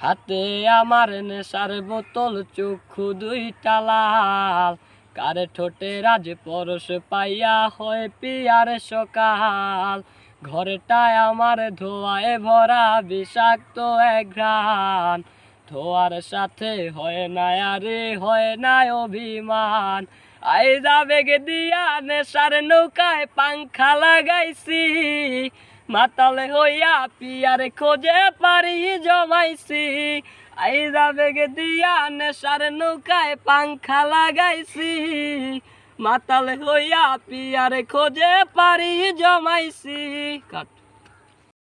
হাতে আমার নেশার বোতল, চক্ষু দুইটা লাল। কারে ঠোঁটে রাজ পরশ পাইয়া হয় পিয়ার সকাল। ঘরটায় আমার ধোয়ায় ভরা বিষাক্ত এক ঘ্রাণ। ধোয়ার সাথে হয় না আরে, হয় না অভিমান। আই যাবে গে দিয়া নেশার নৌকায় পাংখা লাগাইছি। মাতালে হইয়া পিয়ারে খোঁজে পারি জমাইছি। আইদা বেগে দিয়া নেশার নৌকায় পাংখা লাগাইছি। মাতালে হইয়া পিয়ারে খোঁজে পারি জমাইছি। কাট।